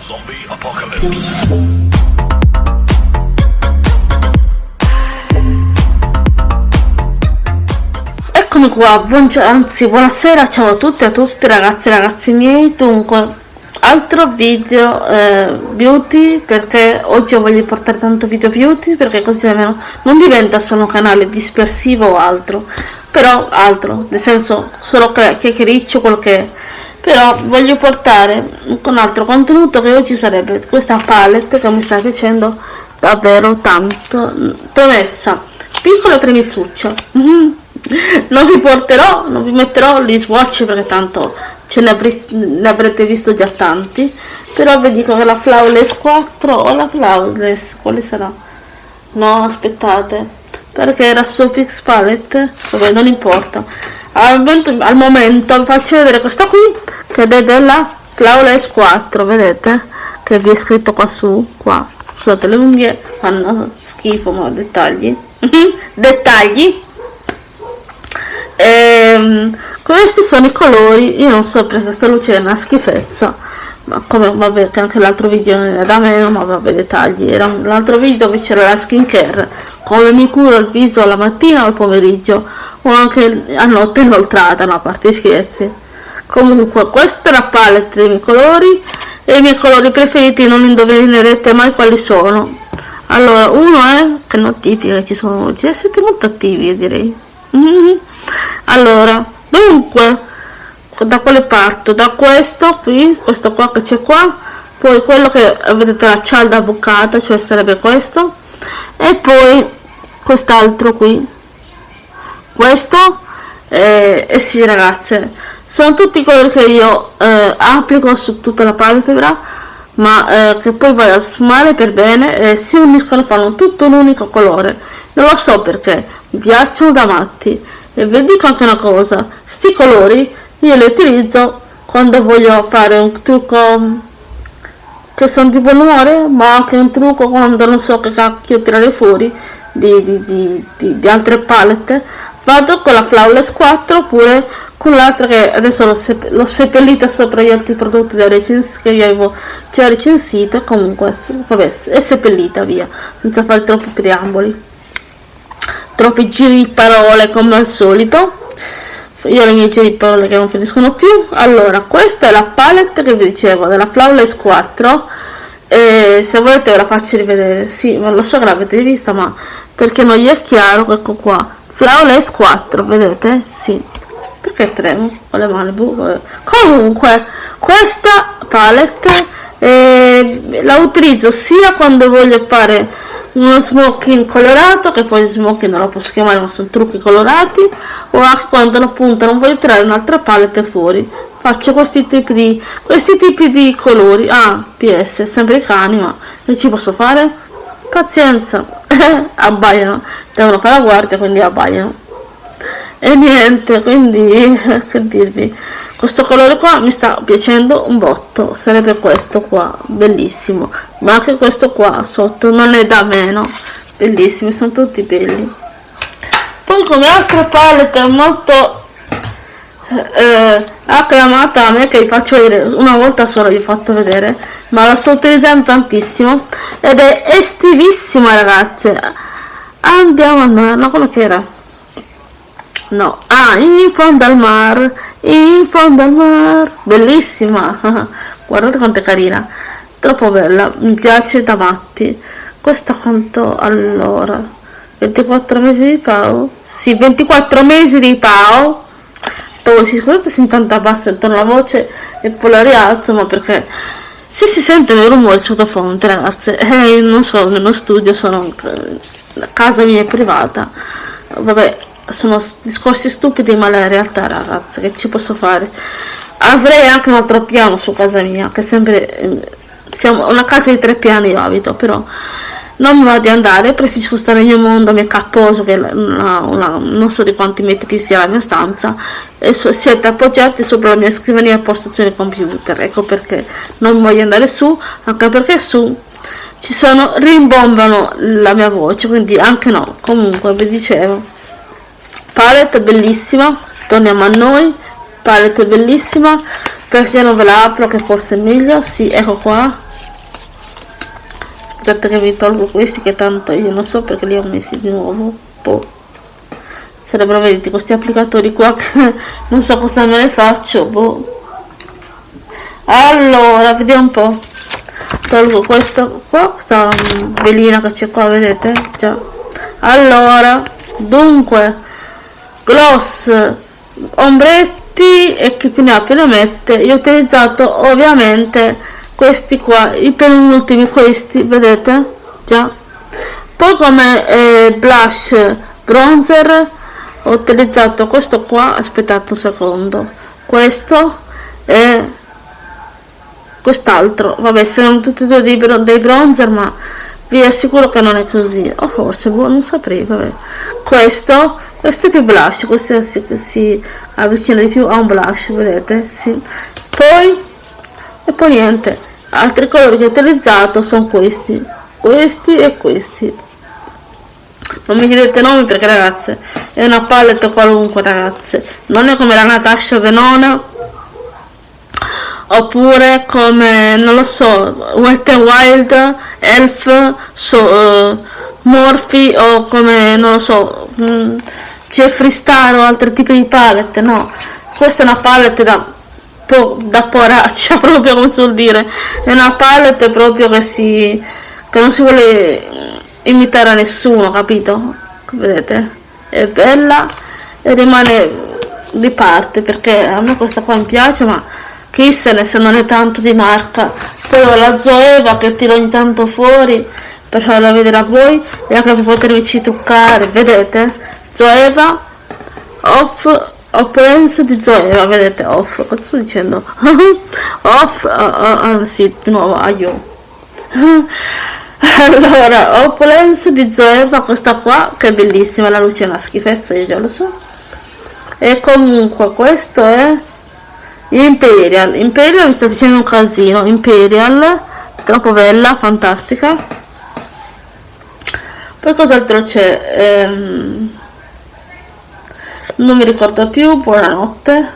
Zombie Apocalypse. Eccomi qua, buongiorno, anzi buonasera, ciao a tutti e a tutti ragazzi e ragazzi miei, dunque altro video eh, beauty perché oggi voglio portare tanto video beauty perché così almeno non diventa solo un canale dispersivo o altro però altro nel senso solo chiacchiericcio quello che è però voglio portare un altro contenuto che oggi sarebbe questa palette che mi sta piacendo davvero tanto premessa piccola premissuccia non vi porterò non vi metterò gli swatch perché tanto ce ne, ne avrete visto già tanti. Però vi dico che la Flawless 4 o la Flawless quale sarà? no aspettate. Perché era su Palette? Vabbè non importa al al momento vi faccio vedere questa qui che è della Flawless 4 vedete? Che vi è scritto qua su qua. Scusate le unghie fanno schifo ma dettagli. Dettagli. Ehm, questi sono i colori io non so perché questa luce è una schifezza ma come vabbè che anche l'altro video era da meno ma vabbè dettagli. Era l'altro video dove c'era la skincare. Come mi curo il viso la mattina o al pomeriggio o anche a notte inoltrata no a parte scherzi. Comunque questa è la palette dei miei colori e i miei colori preferiti non indovinerete mai quali sono. Allora uno è che notifica ci sono oggi siete molto attivi direi. Mm -hmm. allora dunque da quale parto? Da questo qui questo qua che c'è qua poi quello che vedete la cialda bucata cioè sarebbe questo e poi quest'altro qui questo eh, e sì ragazze. Sono tutti colori che io eh, applico su tutta la palpebra ma eh, che poi vai a sfumare per bene e si uniscono e fanno tutto un unico colore. Non lo so perché mi piacciono da matti. E vi dico anche una cosa sti colori io li utilizzo quando voglio fare un trucco che sono di buon umore ma anche un trucco quando non so che cacchio tirare fuori di, di, di, di altre palette vado con la Flawless 4 oppure con l'altra che adesso l'ho, sepp seppellita sopra gli altri prodotti da che io avevo già recensito comunque vabbè, è seppellita via senza fare troppi preamboli. Troppi giri di parole come al solito. Io le mie giri di parole che non finiscono più. Allora questa è la palette che vi dicevo della Flawless 4 e se volete ve la faccio rivedere. Sì ma lo so che l'avete vista ma perché non gli è chiaro ecco qua Flawless 4 vedete? Sì. Perché tremo con le mani comunque questa palette eh, la utilizzo sia quando voglio fare uno smoking colorato che poi smoking non lo posso chiamare ma sono trucchi colorati o anche quando appunto non voglio tirare un'altra palette fuori. Faccio questi tipi di questi tipi di colori. Ah ps sempre i cani ma che ci posso fare? Pazienza abbaiano. Devono fare la guardia quindi abbaiano. E niente quindi che dirvi? Questo colore qua mi sta piacendo un botto. Sarebbe questo qua bellissimo. Ma anche questo qua sotto non è da meno. Bellissimi sono tutti belli. Poi come altra palette molto eh, acclamata a me che vi faccio vedere una volta solo vi ho fatto vedere ma la sto utilizzando tantissimo ed è estivissima ragazze. Andiamo a andare come che era. No ah in fondo al mar in fondo al mar. Bellissima. Guardate quanto è carina. Troppo bella mi piace da matti. Questa quanto allora? 24 mesi di pao sì 24 mesi di pao si scusate se intanto basso intorno alla voce e poi la rialzo ma perché se si sentono i rumori sottofonte ragazze eh, non so nello studio sono la casa mia è privata. Vabbè sono discorsi stupidi ma la realtà ragazzi che ci posso fare? Avrei anche un altro piano su casa mia che sempre siamo una casa di tre piani io abito però non mi va di andare preferisco stare nel mio mondo mio capposo che una, una, non so di quanti metri sia la mia stanza e so, siete appoggiati sopra la mia scrivania a postazione computer. Ecco perché non voglio andare su anche perché su ci sono rimbombano la mia voce quindi anche no. Comunque vi dicevo palette bellissima torniamo a noi palette bellissima perché non ve la apro che forse è meglio? Sì ecco qua aspettate che vi tolgo questi che tanto io non so perché li ho messi di nuovo boh. sarebbero vedete questi applicatori qua che non so cosa me ne faccio boh. allora vediamo un po' tolgo questo qua questa velina che c'è qua vedete già allora dunque gloss ombretti e chi più ne ha più ne mette io ho utilizzato ovviamente questi qua i penultimi questi vedete? Già. Poi come eh, blush bronzer ho utilizzato questo qua aspettate un secondo. Questo e quest'altro. Vabbè sono tutti e due dei, dei bronzer ma vi assicuro che non è così. O forse boh, non saprei vabbè. Questo questo è più blush questo si, si avvicina di più a un blush vedete? Sì. Poi e poi niente altri colori che ho utilizzato sono questi. Questi e questi. Non mi chiedete nomi perché ragazze è una palette qualunque ragazze. Non è come la Natasha Venona oppure come non lo so Wet n Wild Elf so, uh, Morphy o come non lo so um, Jeffree Star o altri tipi di palette no. Questa è una palette da po da poraccia proprio come si dire. È una palette proprio che si che non si vuole imitare a nessuno capito? Vedete? È bella e rimane di parte perché a me questa qua mi piace ma chi se non è tanto di marca. Poi la Zoeva che tiro ogni tanto fuori per farla vedere a voi e anche per potervi truccare vedete? Zoeva off opulence di Zoeva vedete off cosa sto dicendo? Off uh, uh, uh, sì di nuovo aio. Allora opulence di Zoeva questa qua che è bellissima la luce è una schifezza io già lo so. E comunque questo è Imperial, Imperial mi sta facendo un casino, Imperial, troppo bella, fantastica. Poi cos'altro c'è? Ehm, non mi ricordo più, buonanotte.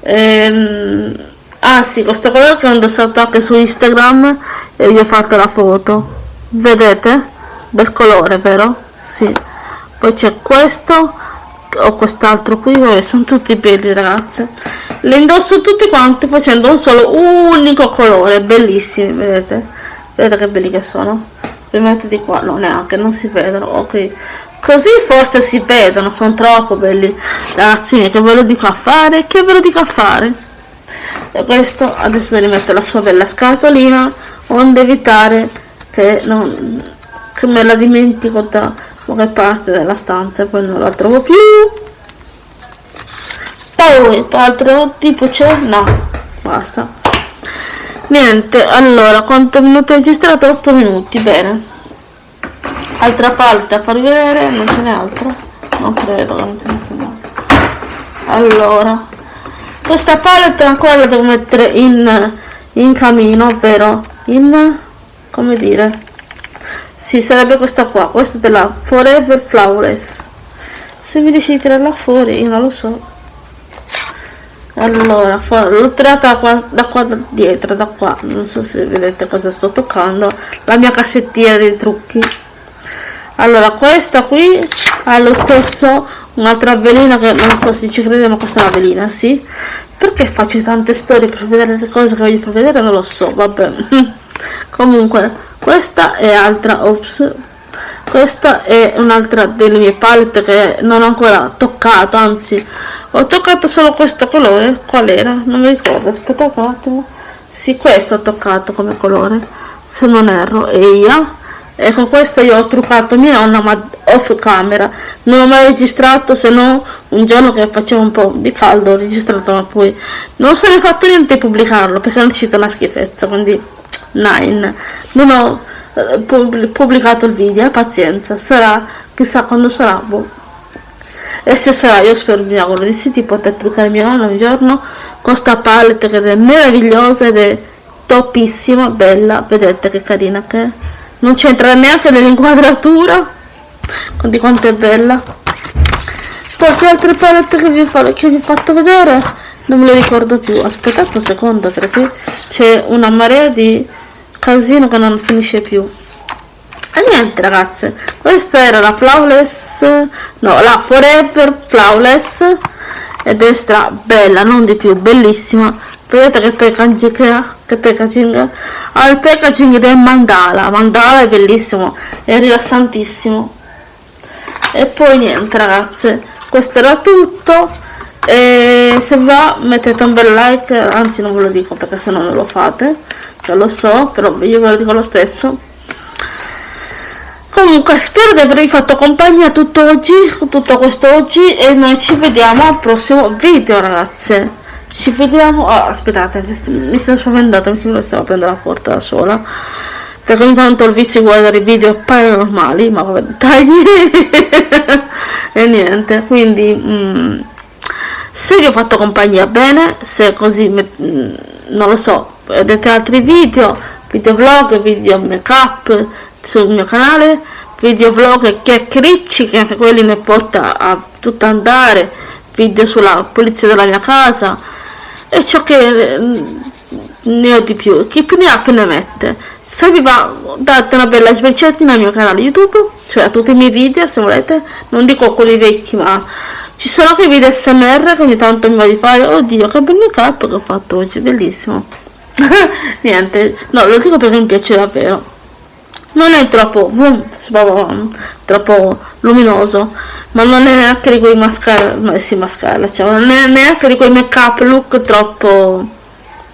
Ehm, ah sì, questo colore che ho indossato anche su Instagram e vi ho fatto la foto. Vedete? Bel colore, vero? Sì. Poi c'è questo ho quest'altro qui vabbè, sono tutti belli ragazze le indosso tutti quanti facendo un solo unico colore bellissimi vedete vedete che belli che sono li metto di qua no neanche non si vedono ok così forse si vedono sono troppo belli ragazzi che ve lo dico a fare? Che ve lo dico a fare? E questo adesso mettere la sua bella scatolina onde evitare che non che me la dimentico da qualche parte della stanza e poi non la trovo più. Poi altro tipo c'è? No basta. Niente allora quanto minuti registrato? 8 minuti bene altra parte a farvi vedere non ce n'è altro non credo che non ce ne sia allora questa palette ancora la devo mettere in, in camino ovvero in come dire sì, sarebbe questa qua, questa della Forever Flawless. Se mi riesci a tirarla fuori, io non lo so. Allora, l'ho tirata qua, da qua da dietro, da qua. Non so se vedete cosa sto toccando. La mia cassettina dei trucchi. Allora, questa qui ha lo stesso, un'altra velina che non so se ci crede, ma questa è una velina, sì. Perché faccio tante storie per vedere le cose che voglio per vedere? Non lo so, vabbè. Comunque, questa è altra ops questa è un'altra delle mie palette che non ho ancora toccato anzi ho toccato solo questo colore qual era non mi ricordo aspettate un attimo sì questo ho toccato come colore se non erro e io e con questo io ho truccato mia nonna ma off camera. Non ho mai registrato se no un giorno che faceva un po' di caldo ho registrato ma poi non è fatto niente di pubblicarlo perché è uscita una schifezza quindi 9 non ho eh, pubblicato il video eh, pazienza. Sarà chissà quando sarà boh. e se sarà io spero mi auguro di sì di poter truccare mia nonna un giorno con sta palette che è meravigliosa ed è topissima bella vedete che carina che è non c'entra neanche nell'inquadratura. Di quanto è bella. Poi che altre palette che vi, fa, che vi ho fatto vedere? Non me le ricordo più. Aspettate un secondo perché c'è una marea di casino che non finisce più. E niente ragazze. Questa era la flawless no la forever flawless. Ed è stra bella non di più bellissima vedete che packaging che ha? Che packaging ha il packaging del mandala. Mandala è bellissimo è rilassantissimo. E poi niente ragazze. Questo era tutto. E se va mettete un bel like. Anzi non ve lo dico perché se no non lo fate. Già lo so però io ve lo dico lo stesso. Comunque spero di avervi fatto compagnia tutto oggi tutto questo oggi. E noi ci vediamo al prossimo video ragazze ci vediamo. Oh, aspettate mi sto spaventando mi sembra che stavo prendendo la porta da sola. Perché ogni tanto il vizio di guardare i video paranormali ma vabbè tagli e niente quindi mm, se vi ho fatto compagnia bene se così mm, non lo so vedete altri video video vlog video make up sul mio canale video vlog chiacchiericci che anche quelli ne porta a tutto andare video sulla pulizia della mia casa e ciò che mm, ne ho di più chi più ne ha più ne mette. Se vi va date una bella sbirciatina al mio canale youtube cioè a tutti i miei video se volete. Non dico quelli vecchi ma ci sono anche video smr che ogni tanto mi va di fare. Oddio che bel make up che ho fatto oggi bellissimo. Niente no lo dico perché mi piace davvero non è troppo troppo luminoso ma non è neanche di quei mascara ma sì mascara cioè, non è neanche di quei make up look troppo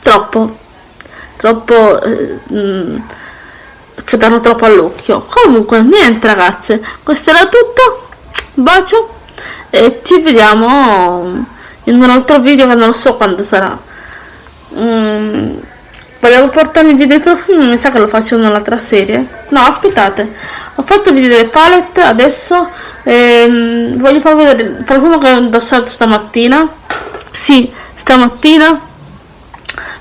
troppo troppo eh, mm, che danno troppo all'occhio. Comunque niente ragazze questo era tutto bacio e ci vediamo in un altro video che non so quando sarà. Mm, volevo portarmi il video profumi mi sa che lo faccio in un'altra serie. No aspettate. Ho fatto il video delle palette adesso ehm, voglio farvi vedere profumo che ho indossato stamattina. Sì stamattina.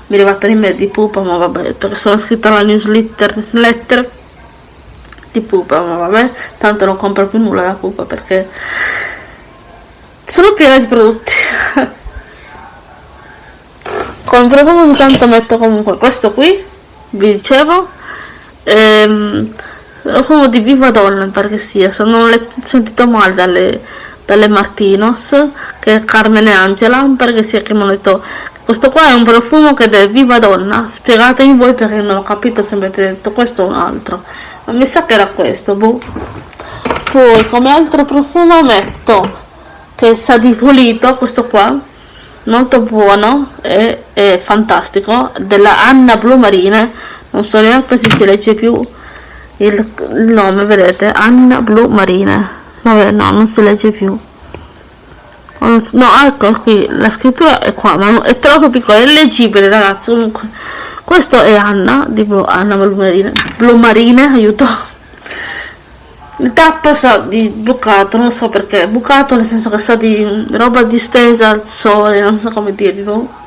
Mi è arrivata l'email di pupa ma vabbè perché sono iscritta alla newsletter, newsletter di pupa ma vabbè tanto non compro più nulla da pupa perché sono piena di prodotti come profumo ogni tanto metto comunque questo qui vi dicevo. Ehm, profumo di Viva Donna perché sia. Se non l'ho sentito male dalle, dalle Martinos che è Carmen e Angela perché sia che mi hanno detto questo qua è un profumo che è Viva Donna spiegatemi voi perché non ho capito se avete detto questo o un altro. Ma mi sa che era questo boh. poi come altro profumo metto che sa di pulito questo qua molto buono e, e fantastico della Anna Blu Marine non so neanche se si legge più il, il nome vedete? Anna Blu Marine vabbè no non si legge più. No ecco qui la scrittura è qua ma è troppo piccola è leggibile ragazzi comunque. Questo è Anna di Anna Blu Marine Blu Marine aiuto il tappo sa di bucato, non so perché, bucato nel senso che sa di roba distesa al sole, non so come dirlo.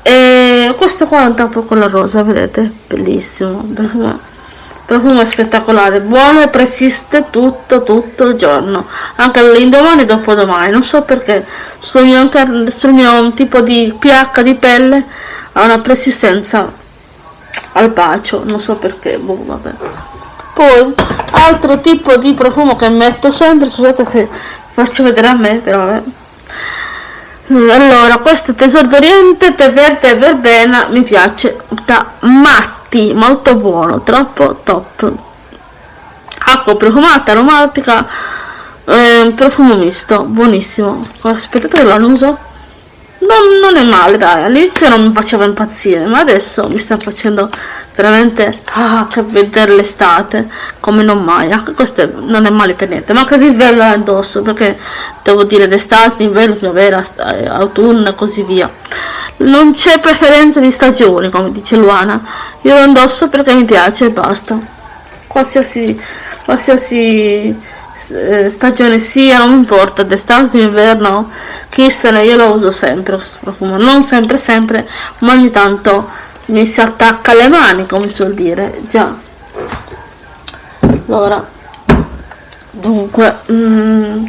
E questo qua è un tappo con la rosa, vedete? Bellissimo, profumo, profumo spettacolare, buono e persiste tutto, tutto il giorno, anche l'indomani e dopodomani, non so perché, sul mio, sul mio tipo di pH di pelle ha una persistenza al bacio, non so perché, boh, vabbè poi altro tipo di profumo che metto sempre scusate se faccio vedere a me però vabbè allora questo tesoro d'oriente tè verde e verbena mi piace da matti molto buono troppo top. Acqua profumata aromatica eh, profumo misto buonissimo. Aspettate che lo annuso non, non è male dai all'inizio non mi faceva impazzire ma adesso mi sta facendo veramente? Ah, che vedere l'estate. Come non mai. Anche questo non è male per niente. Ma anche l'inverno addosso perché devo dire d'estate, inverno, primavera, eh, autunno e così via. Non c'è preferenza di stagioni come dice Luana. Io lo indosso perché mi piace e basta. Qualsiasi qualsiasi eh, stagione sia non importa d'estate inverno chi se ne io lo uso sempre questo profumo. Non sempre sempre ma ogni tanto mi si attacca alle mani come suol dire. Già. Allora dunque mm,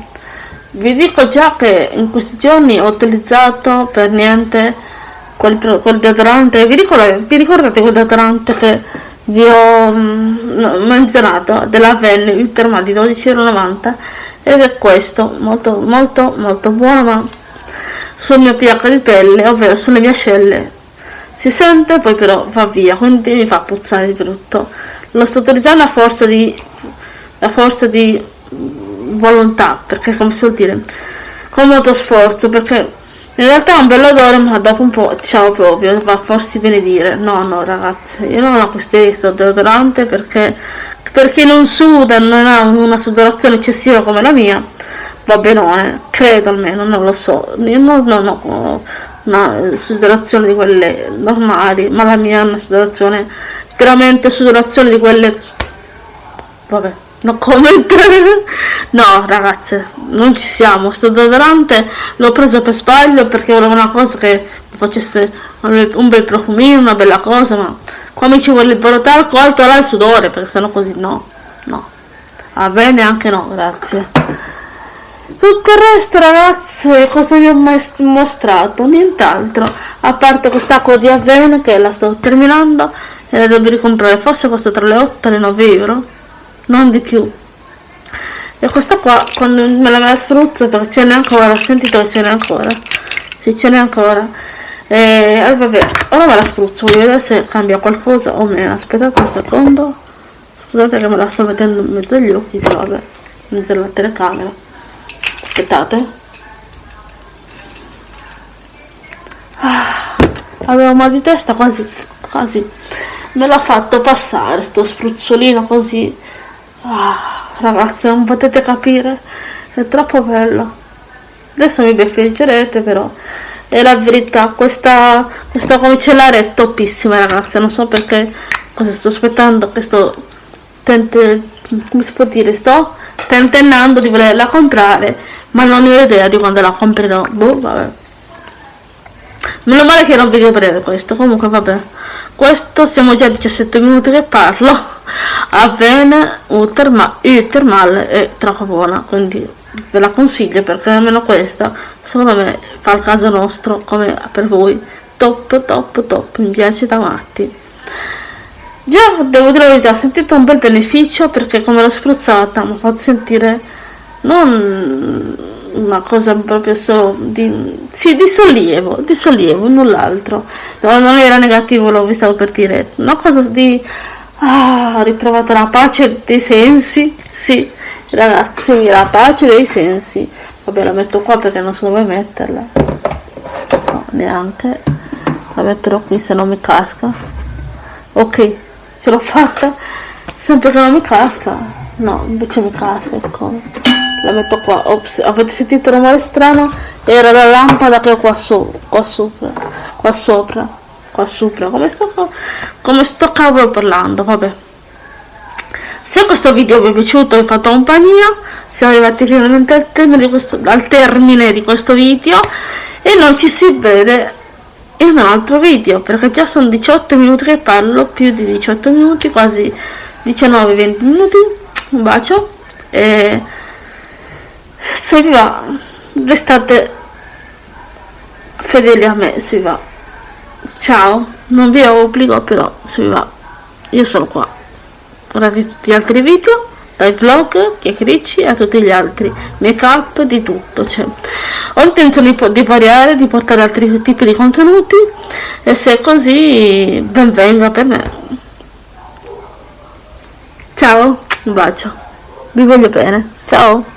vi dico già che in questi giorni ho utilizzato per niente quel, quel deodorante. Vi ricordate, vi ricordate quel deodorante che vi ho mm, menzionato? Della Venne il termal di 12,90 ed è questo molto molto molto buono ma sul mio pH di pelle ovvero sulle mie ascelle si sente poi però va via quindi mi fa puzzare di brutto. Lo sto utilizzando a forza di a forza di volontà perché come si vuol dire? Con molto sforzo perché in realtà è un bello odore ma dopo un po' ciao proprio va a farsi benedire. No no ragazzi io non acquistai questo deodorante perché perché non suda non ha una sudorazione eccessiva come la mia va benone credo almeno non lo so. Io non, non ho una sudorazione di quelle normali ma la mia è una sudorazione veramente sudorazione di quelle vabbè no comment. No ragazze non ci siamo. Sto deodorante l'ho preso per sbaglio perché volevo una cosa che mi facesse un bel profumino una bella cosa ma qua mi ci vuole il talco alto là il sudore perché sennò così no no. Va bene anche no grazie tutto il resto ragazze cosa vi ho mostrato? Nient'altro. A parte quest'acqua di avena che la sto terminando e la devo ricomprare. Forse costa tra le 8 e le 9 euro. Non di più. E questa qua quando me la, me la spruzzo perché ce n'è ancora ho sentito che ce n'è ancora. Sì ce n'è ancora. E eh, vabbè ora me la spruzzo. Voglio vedere se cambia qualcosa o meno. Aspettate un secondo. Scusate che me la sto mettendo in mezzo agli occhi vabbè mezzo alla telecamera aspettate. Ah, avevo mal di testa quasi quasi. Me l'ha fatto passare sto spruzzolino così. Ah, ragazzi non potete capire. È troppo bello. Adesso mi beffeggerete però. È la verità questa questa comicellare è toppissima ragazzi. Non so perché cosa sto aspettando che sto tente, come si può dire sto tentennando di volerla comprare ma non ho idea di quando la comprerò. Boh vabbè. Meno male che non vi breve questo comunque vabbè. Questo siamo già a 17 minuti che parlo. A bene Uterma, Utermal è troppo buona quindi ve la consiglio perché almeno questa secondo me fa il caso nostro come per voi. Top top top mi piace da matti già devo dire la verità ho sentito un bel beneficio perché come l'ho spruzzata mi ha fatto sentire non una cosa proprio solo di, sì, di sollievo, di sollievo, null'altro. No, non era negativo, lo stavo per dire, una cosa di ah, ritrovato la pace dei sensi, sì, ragazzi, la pace dei sensi. Vabbè, la metto qua perché non so dove metterla. No, neanche. La metterò qui se non mi casca. Ok, ce l'ho fatta. Sempre che non mi casca. No, invece mi casca, ecco. La metto qua. Ops avete sentito un rumore strano? Era la lampada che ho qua, so, qua sopra. Qua sopra. Qua sopra. Come sto come sto cavolo parlando? Vabbè. Se questo video vi è piaciuto e fatto compagnia. Siamo arrivati finalmente al termine di questo, al termine di questo video. E noi ci si vede in un altro video perché già sono 18 minuti che parlo più di 18 minuti quasi 19-20 minuti. Un bacio. E se vi va restate fedeli a me se vi va. Ciao. Non vi obbligo però se vi va io sono qua. Guardate tutti gli altri video dai vlog, chiacchiericci a tutti gli altri. Make up, di tutto cioè. ho intenzione di variare, di portare altri tipi di contenuti e se è così ben venga per me. Ciao, un bacio. Vi voglio bene, ciao